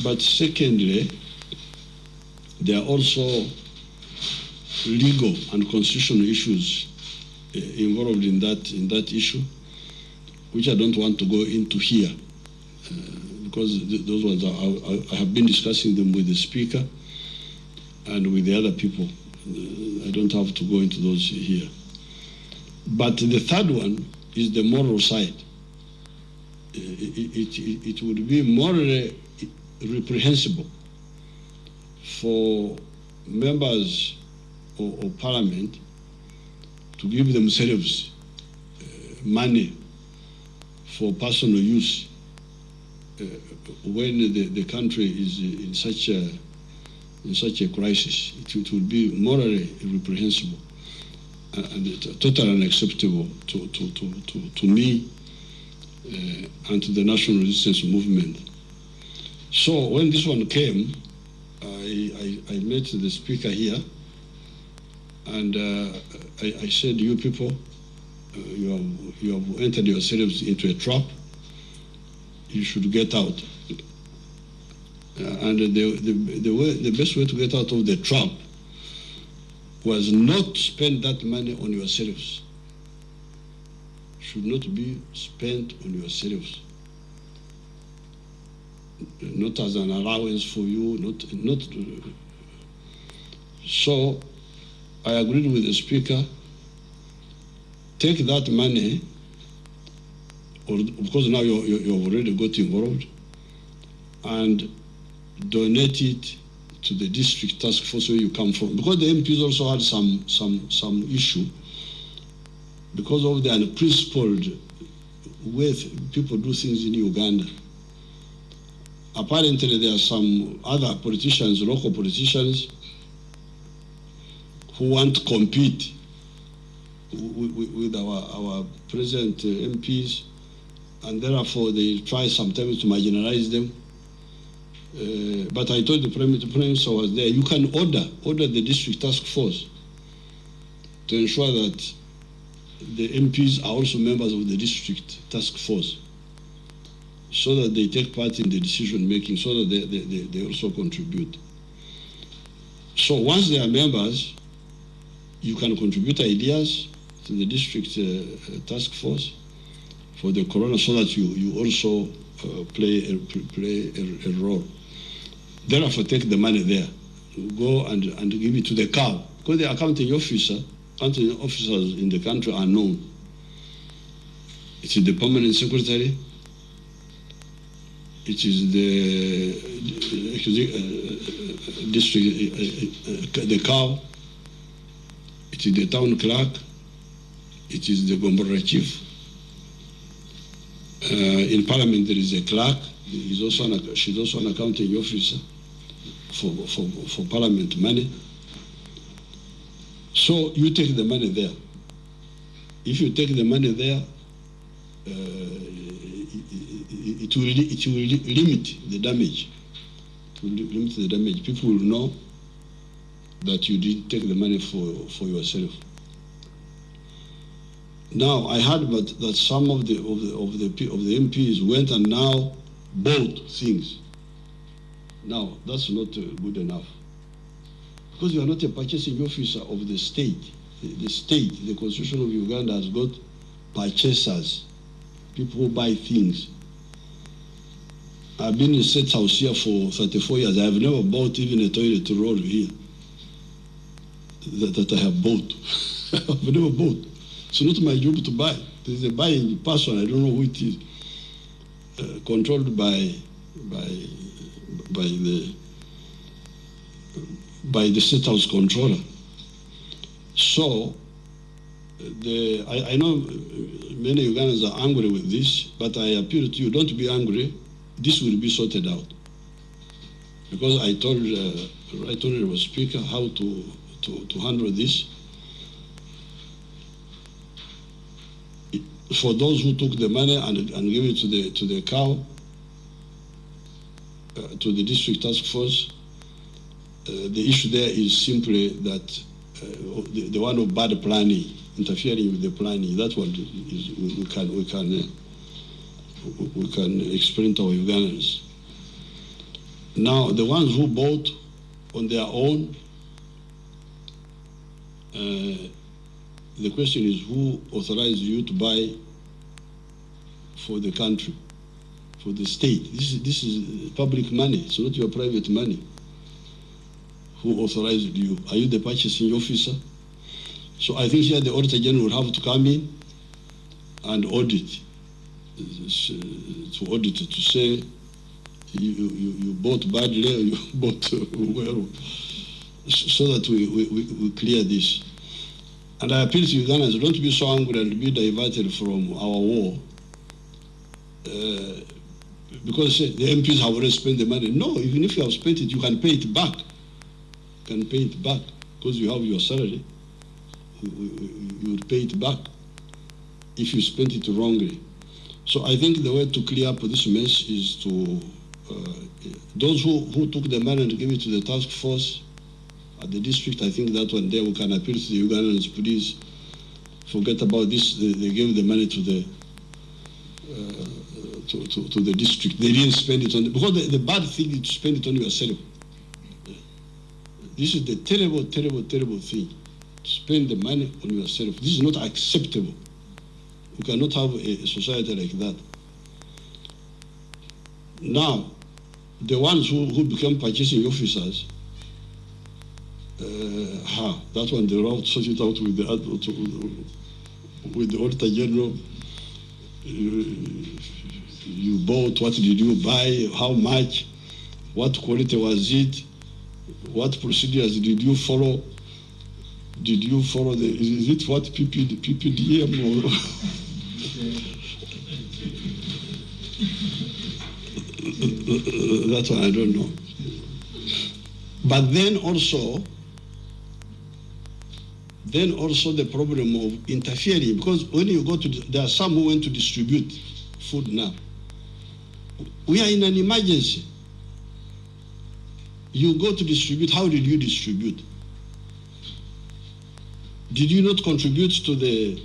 But secondly, there are also legal and constitutional issues uh, involved in that in that issue, which I don't want to go into here, uh, because th those ones are, I, I have been discussing them with the speaker and with the other people. Uh, I don't have to go into those here. But the third one is the moral side. Uh, It, it, it, it would be morally reprehensible for members of, of parliament to give themselves uh, money for personal use uh, when the, the country is in such a in such a crisis. It, it would be morally reprehensible and, and totally unacceptable to, to, to, to, to me uh, and to the national resistance movement. So when this one came, I, I, I met the speaker here and uh, I, I said, you people, uh, you, have, you have entered yourselves into a trap. You should get out. Uh, and the, the, the, way, the best way to get out of the trap was not spend that money on yourselves. Should not be spent on yourselves. Not as an allowance for you, not, not. So I agreed with the speaker. Take that money, or because now you, you, you have already got involved, and donate it to the district task force where you come from. Because the MPs also had some some some issue because of the unprincipled way people do things in Uganda. Apparently, there are some other politicians, local politicians, who want to compete with, our, our present uh, MPs, and therefore they try sometimes to marginalize them. Uh, but I told the Prime Minister was there, you can order, order the district task force to ensure that the MPs are also members of the district task force so that they take part in the decision making, so that they, they, they, also contribute. So once they are members, you can contribute ideas to the district uh, uh, task force for the corona so that you, you also uh, play, a, play a, a role. Therefore, take the money there. Go and, and give it to the cow. Because the accounting officer, accounting officers in the country are known. It is the permanent secretary, it is the uh, uh, district, uh, uh, the cow, it is the town clerk, it is the Gombolola chief. Uh, in parliament there is a clerk, He's also an, she's also an accounting officer for, for, for parliament money. So you take the money there. If you take the money there, uh, it, will, it will limit the damage. It will limit the damage. People will know that you did take the money for, for yourself. Now I heard that, that some of the of the of the of the MPs went and now bought things. Now that's not uh, good enough because you are not a purchasing officer of the state. The, the state, the constitution of Uganda has got purchasers, people who buy things. I've been in State House here for 34 years. I've never bought even a toilet roll here that, that I have bought. I've never bought. It's not my job to buy. There's a buying person, I don't know who it is, uh, controlled by, by, by the, by the state house controller. So, the, I, I know many Ugandans are angry with this, but I appeal to you, don't be angry. This will be sorted out. Because I told, uh, I told speaker how to, to, to handle this. for those who took the money and, and gave it to the to the cow, uh, to the district task force, uh, the issue there is simply that uh, the, the, one of bad planning, interfering with the planning. That's what is, we, we can we can uh, we- can explain to our Ugandans. Now, the ones who bought on their own, uh, the question is who authorized you to buy for the country, for the state? This is, this is public money, it's not your private money. Who authorized you? Are you the purchasing officer? So I think here the Auditor General will have to come in and audit, uh, to audit, to say you, you, you bought badly or you bought well, so that we, we, we clear this. And I appeal to Ugandans, don't be so angry and be diverted from our war. Uh, because the MPs have already spent the money. No, even if you have spent it, you can pay it back. You can pay it back because you have your salary. You, you, you pay it back if you spent it wrongly. So I think the way to clear up this mess is to uh, those who, who took the money and gave it to the task force at the district, I think that one day we can appeal to the Ugandans, please forget about this. They, they gave the money to the uh, to, to, to, the district. They didn't spend it on the, because the, the bad thing is to spend it on yourself. This is the terrible, terrible, terrible thing. To spend the money on yourself. This is not acceptable. We cannot have a, society like that. Now, the ones who, who become purchasing officers, uh, ha, that one they will sort it out with the with the auditor general. Uh, you bought, what did you buy, how much, what quality was it, what procedures did you follow, did you follow the, is it what PPD, PPDM or? That's why I don't know. But then also, then also the problem of interfering, because when you go to, there are some who went to distribute food now. We are in an emergency. You go to distribute, how did you distribute? Did you not contribute to the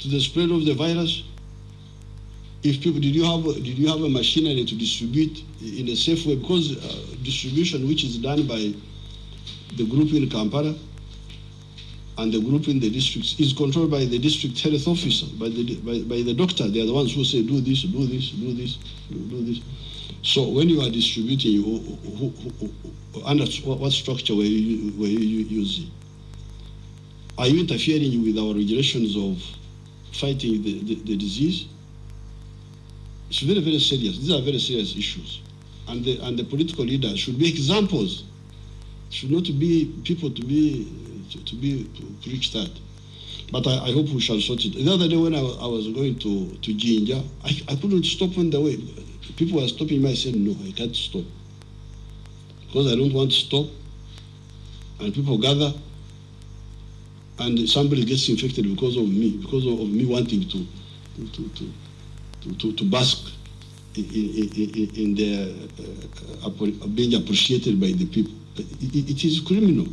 to the spread of the virus? if people did you have did you have a machinery to distribute in a safe way? Because uh, distribution which is done by the group in Kampala and the group in the districts is controlled by the district health officer by the by, by the doctor. They are the ones who say do this do this do this do, this. So when you are distributing you, who, who, who, under what structure were you, were you using? Are you interfering with our regulations of fighting the, the, the disease it's very, very serious. These are very serious issues. And the, and the political leaders should be examples. Should not be people to be to, to be preached at. But I, I, hope we shall sort it. The other day when I, I was going to, to Jinja, I, I couldn't stop on the way. People were stopping me. I said, no, I can't stop. Because I don't want to stop. And people gather. And somebody gets infected because of me, because of, me wanting to, to, to, to, to, bask in, in, in their uh, being appreciated by the people. It, it is criminal.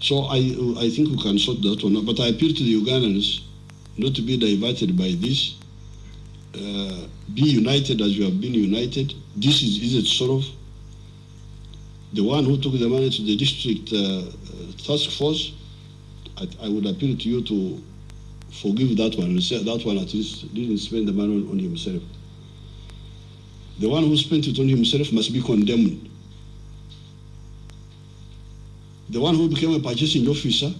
So I, I think we can sort that one out. But I appeal to the Ugandans not to be diverted by this. Uh, be united as you have been united. This is easy sort of The one who took the money to the district uh, task force, I, I would appeal to you to forgive that one that one at least didn't spend the money on, himself. The one who spent it on himself must be condemned. The one who became a purchasing officer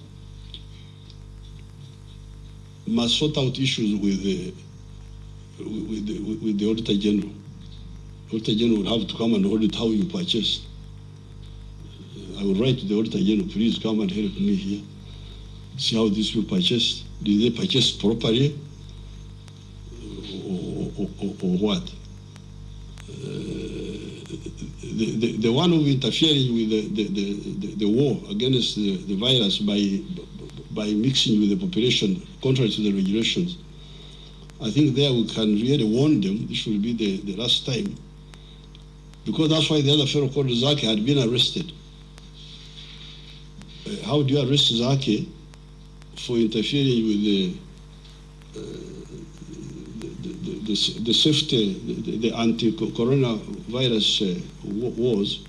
must sort out issues with the, with the, with the Auditor General. Auditor General will have to come and audit how you purchased. I will write to the Auditor General, please come and help me here. See how this will purchase. Did they purchase properly or, or, or, or what? the, the, the, one who interfering with the, the, the, the, war against the, the virus by, by mixing with the population contrary to the regulations. I think there we can really warn them, this will be the, the last time. Because that's why the other fellow called Zaake had been arrested. Uh, how do you arrest Zaake for interfering with the, uh, the, the, the, the safety, the, the anti-coronavirus uh, wars,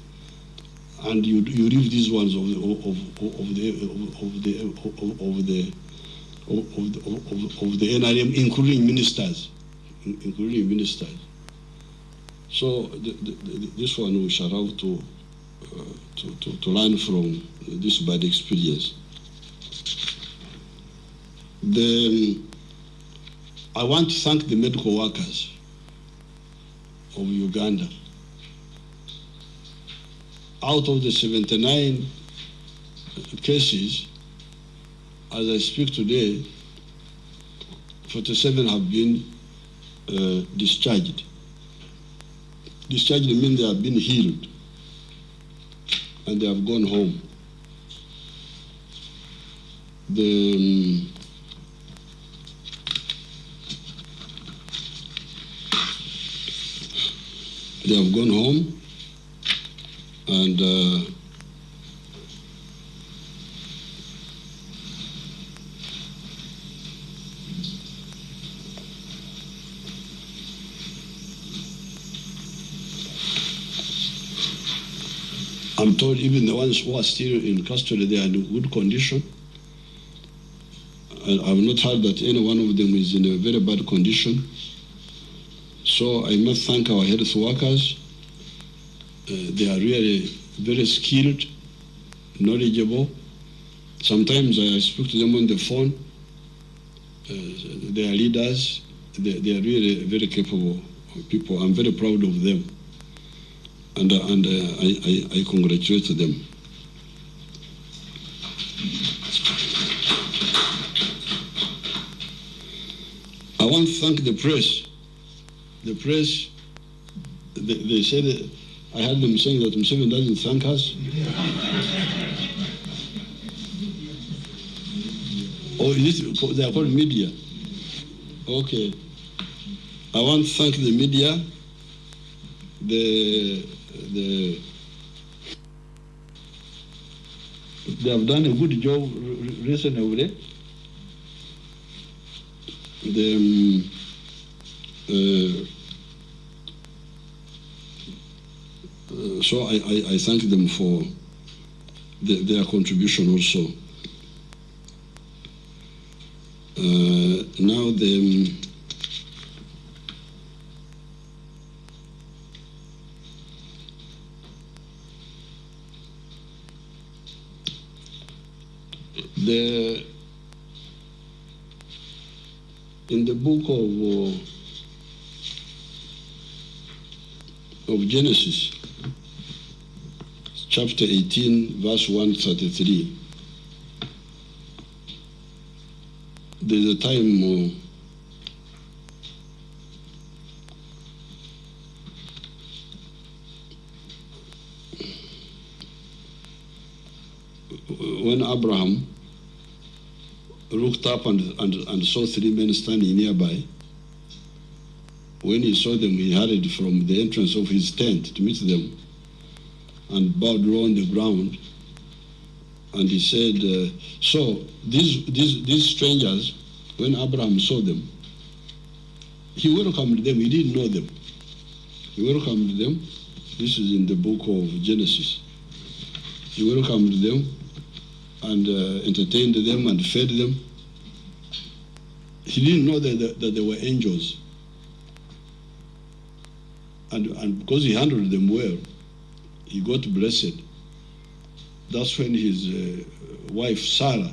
and you you read these ones of the of, of, the of the of, the of, the- of, of the NRM, including ministers, including ministers. So the, the, this one we shall have to, uh, to, to to learn from this bad experience. The I want to thank the medical workers of Uganda. Out of the 79 cases, as I speak today, 47 have been uh, discharged. Discharged means they have been healed and they have gone home. The um, they have gone home and uh, I'm told even the ones who are still in custody they are in good condition. I have not heard that any one of them is in a very bad condition. So I must thank our health workers. Uh, they are really very skilled, knowledgeable. Sometimes I speak to them on the phone. Uh, they are leaders. They, they are really very capable people. I'm very proud of them. And, uh, and uh, I, I, I congratulate them. I want to thank the press. The press, they, they said, I heard them saying that Museveni doesn't thank us. oh, is it, they are called media. Okay. I want to thank the media, the, the, they have done a good job recently. The, um, so I, I, I thank them for the, their contribution also. Uh, now the um, the in the book of uh, of Genesis, chapter 18, verse 133. There's a time uh, when Abraham looked up and, and, and saw three men standing nearby. When he saw them, he hurried from the entrance of his tent to meet them and bowed low on the ground. And he said, uh, So these, these, these strangers, when Abraham saw them, he welcomed them. He didn't know them. He welcomed them. This is in the book of Genesis. He welcomed them and uh, entertained them and fed them. He didn't know that, that, that they were angels. And, and because he handled them well, he got blessed. That's when his uh, wife Sarah,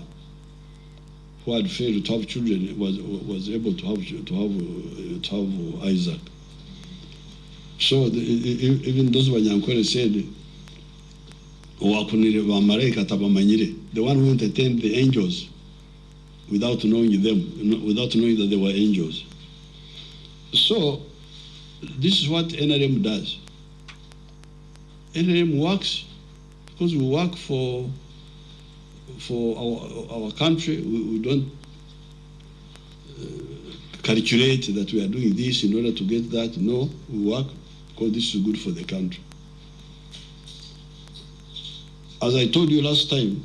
who had failed to have children, was was able to have to have uh, to have Isaac. So the, even those Wanyankole said, "Owakunire bamalayika tabamanyire," the one who entertained the angels without knowing them, without knowing that they were angels. So this is what NRM does. NRM works because we work for for our, our country. We, we don't uh, calculate that we are doing this in order to get that. No, we work because this is good for the country. As I told you last time,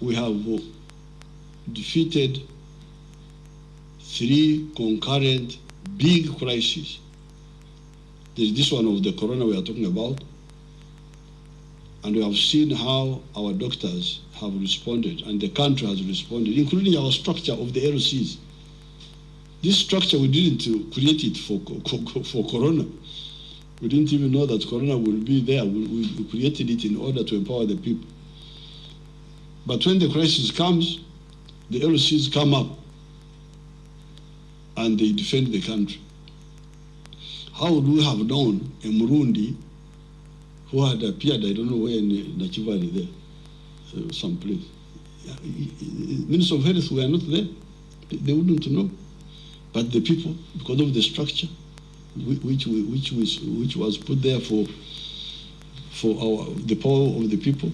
we have defeated three concurrent big crisis. There's this one of the corona we are talking about. And we have seen how our doctors have responded and the country has responded, including our structure of the LCs. This structure, we didn't create it for, for corona. We didn't even know that corona will be there. We, we created it in order to empower the people. But when the crisis comes, the LCs come up and they defend the country. How would we have known a Murundi who had appeared, I don't know where in Nachivari there, uh, someplace. Minister of Health were not there. They wouldn't know. But the people, because of the structure, which which was which was put there for for our the power of the people,